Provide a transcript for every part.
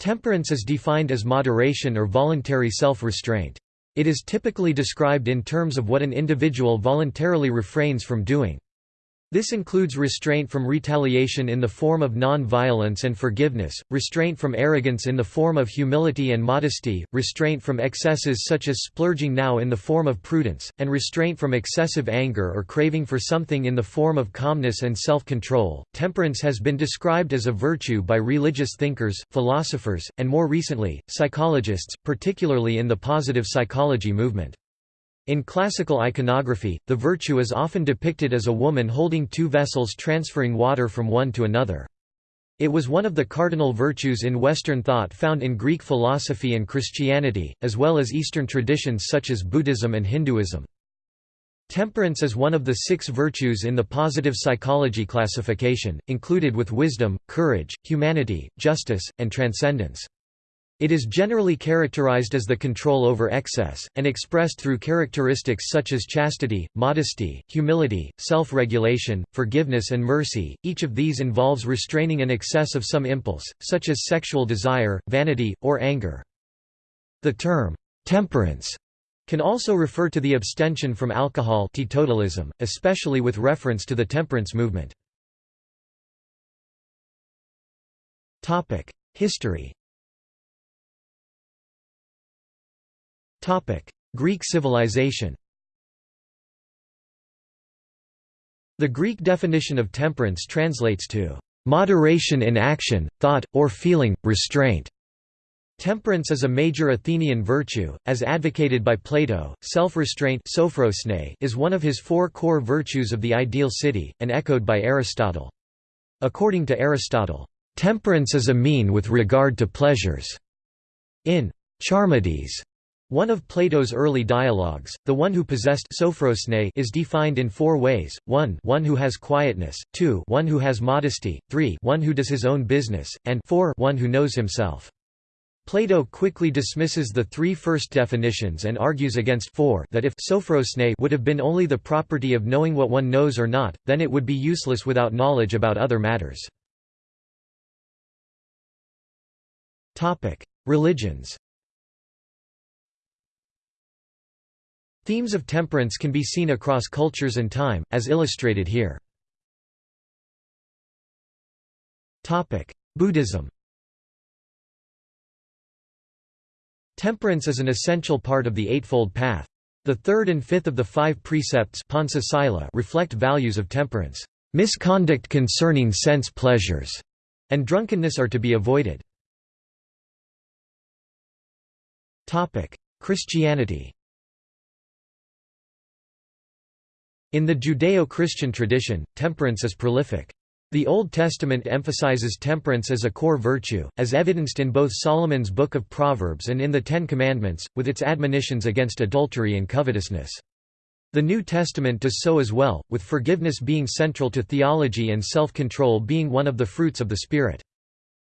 Temperance is defined as moderation or voluntary self-restraint. It is typically described in terms of what an individual voluntarily refrains from doing. This includes restraint from retaliation in the form of non-violence and forgiveness, restraint from arrogance in the form of humility and modesty, restraint from excesses such as splurging now in the form of prudence, and restraint from excessive anger or craving for something in the form of calmness and self-control. Temperance has been described as a virtue by religious thinkers, philosophers, and more recently, psychologists, particularly in the positive psychology movement. In classical iconography, the virtue is often depicted as a woman holding two vessels transferring water from one to another. It was one of the cardinal virtues in Western thought found in Greek philosophy and Christianity, as well as Eastern traditions such as Buddhism and Hinduism. Temperance is one of the six virtues in the positive psychology classification, included with wisdom, courage, humanity, justice, and transcendence. It is generally characterized as the control over excess, and expressed through characteristics such as chastity, modesty, humility, self-regulation, forgiveness and mercy. Each of these involves restraining an excess of some impulse, such as sexual desire, vanity, or anger. The term, temperance, can also refer to the abstention from alcohol teetotalism, especially with reference to the temperance movement. History Greek civilization The Greek definition of temperance translates to moderation in action, thought, or feeling, restraint. Temperance is a major Athenian virtue, as advocated by Plato. Self-restraint is one of his four core virtues of the ideal city, and echoed by Aristotle. According to Aristotle, temperance is a mean with regard to pleasures. In Charmides, one of Plato's early dialogues, the one who possessed sophrosyne is defined in four ways: 1 one who has quietness, 2 one who has modesty, 3 one who does his own business, and 4 one who knows himself. Plato quickly dismisses the three first definitions and argues against 4 that if sophrosyne would have been only the property of knowing what one knows or not, then it would be useless without knowledge about other matters. Religions Themes of temperance can be seen across cultures and time, as illustrated here. Buddhism Temperance is an essential part of the Eightfold Path. The third and fifth of the five precepts reflect values of temperance. Misconduct concerning sense pleasures and drunkenness are to be avoided. Christianity In the Judeo-Christian tradition, temperance is prolific. The Old Testament emphasizes temperance as a core virtue, as evidenced in both Solomon's Book of Proverbs and in the Ten Commandments, with its admonitions against adultery and covetousness. The New Testament does so as well, with forgiveness being central to theology and self-control being one of the fruits of the Spirit.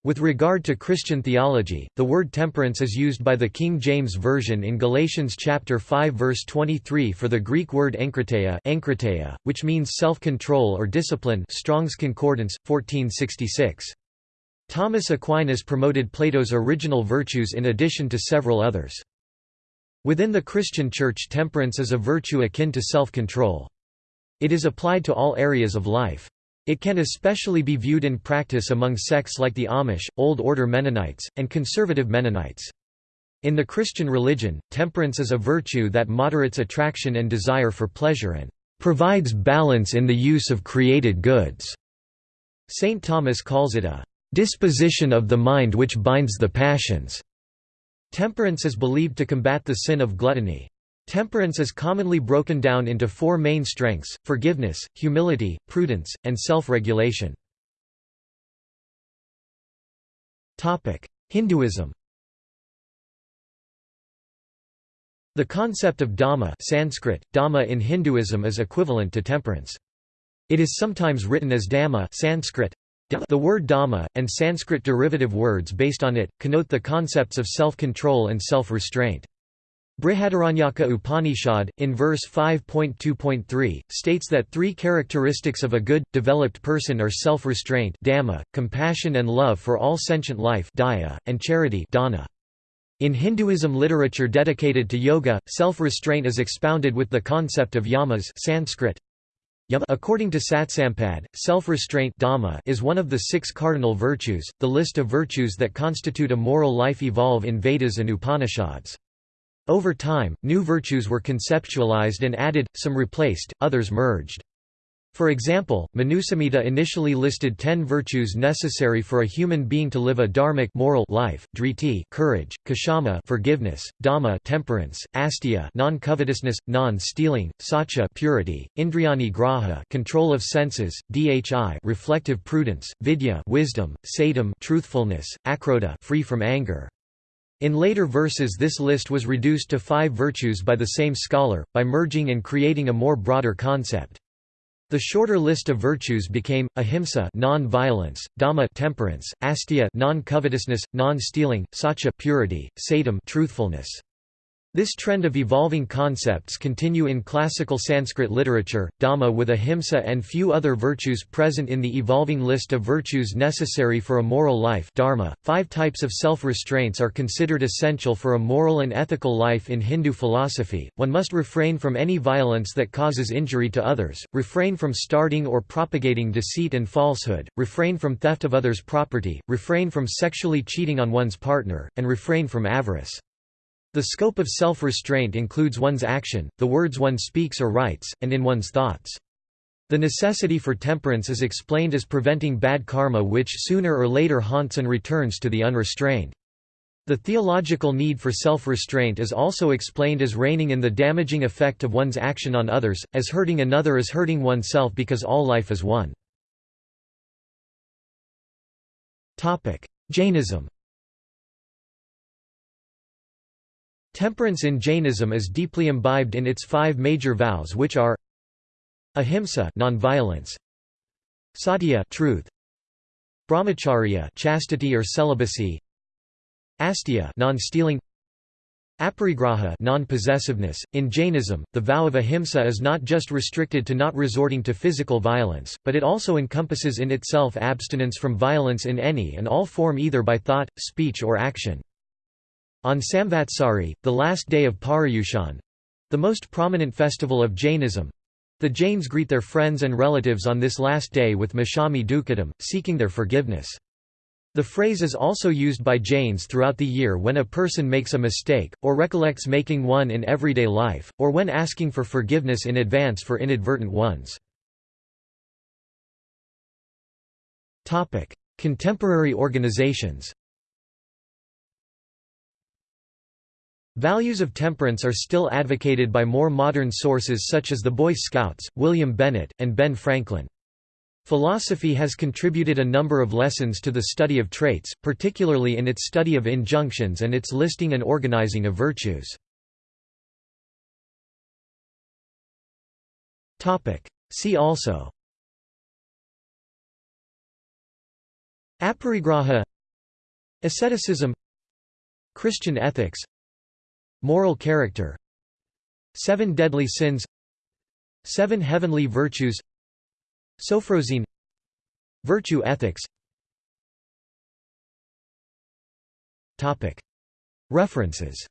With regard to Christian theology, the word temperance is used by the King James Version in Galatians chapter 5 verse 23 for the Greek word enkrateia which means self-control or discipline Strong's Concordance, 1466. Thomas Aquinas promoted Plato's original virtues in addition to several others. Within the Christian Church temperance is a virtue akin to self-control. It is applied to all areas of life. It can especially be viewed in practice among sects like the Amish, Old Order Mennonites, and Conservative Mennonites. In the Christian religion, temperance is a virtue that moderates attraction and desire for pleasure and provides balance in the use of created goods. St. Thomas calls it a disposition of the mind which binds the passions. Temperance is believed to combat the sin of gluttony. Temperance is commonly broken down into four main strengths, forgiveness, humility, prudence, and self-regulation. Hinduism The concept of dama Sanskrit, dama in Hinduism is equivalent to temperance. It is sometimes written as dama Sanskrit. The word dama, and Sanskrit derivative words based on it, connote the concepts of self-control and self-restraint. Brihadaranyaka Upanishad, in verse 5.2.3, states that three characteristics of a good, developed person are self-restraint compassion and love for all sentient life daya, and charity dana. In Hinduism literature dedicated to yoga, self-restraint is expounded with the concept of yamas Sanskrit, According to Satsampad, self-restraint is one of the six cardinal virtues. The list of virtues that constitute a moral life evolve in Vedas and Upanishads. Over time, new virtues were conceptualized and added, some replaced, others merged. For example, Manusamhita initially listed ten virtues necessary for a human being to live a dharmic moral life: driti, courage; kshama, forgiveness; dama, temperance; asteya, non-covetousness, non-stealing; satya, purity; indriyani graha, control of senses; dhi, reflective prudence; vidya, wisdom; satam, truthfulness; akrodha, free from anger. In later verses this list was reduced to five virtues by the same scholar, by merging and creating a more broader concept. The shorter list of virtues became ahimsa non-violence, dama temperance, asteya non-covetousness, non-stealing, satya purity, satam truthfulness. This trend of evolving concepts continue in classical Sanskrit literature, Dama with ahimsa and few other virtues present in the evolving list of virtues necessary for a moral life dharma. .Five types of self-restraints are considered essential for a moral and ethical life in Hindu philosophy, one must refrain from any violence that causes injury to others, refrain from starting or propagating deceit and falsehood, refrain from theft of others' property, refrain from sexually cheating on one's partner, and refrain from avarice. The scope of self-restraint includes one's action, the words one speaks or writes, and in one's thoughts. The necessity for temperance is explained as preventing bad karma which sooner or later haunts and returns to the unrestrained. The theological need for self-restraint is also explained as reining in the damaging effect of one's action on others, as hurting another is hurting oneself because all life is one. Jainism Temperance in Jainism is deeply imbibed in its five major vows which are Ahimsa non-violence, Satya truth, Brahmacharya chastity or celibacy, asteya non-stealing, Aparigraha non-possessiveness. In Jainism, the vow of ahimsa is not just restricted to not resorting to physical violence, but it also encompasses in itself abstinence from violence in any and all form either by thought, speech or action. On Samvatsari, the last day of Paryushan—the most prominent festival of Jainism—the Jains greet their friends and relatives on this last day with Micchami Dukkadam, seeking their forgiveness. The phrase is also used by Jains throughout the year when a person makes a mistake, or recollects making one in everyday life, or when asking for forgiveness in advance for inadvertent ones. Contemporary organizations Values of temperance are still advocated by more modern sources such as the Boy Scouts, William Bennett, and Ben Franklin. Philosophy has contributed a number of lessons to the study of traits, particularly in its study of injunctions and its listing and organizing of virtues. See also. Aparigraha. Asceticism. Christian ethics Moral character Seven deadly sins Seven heavenly virtues Sophrosyne Virtue ethics. References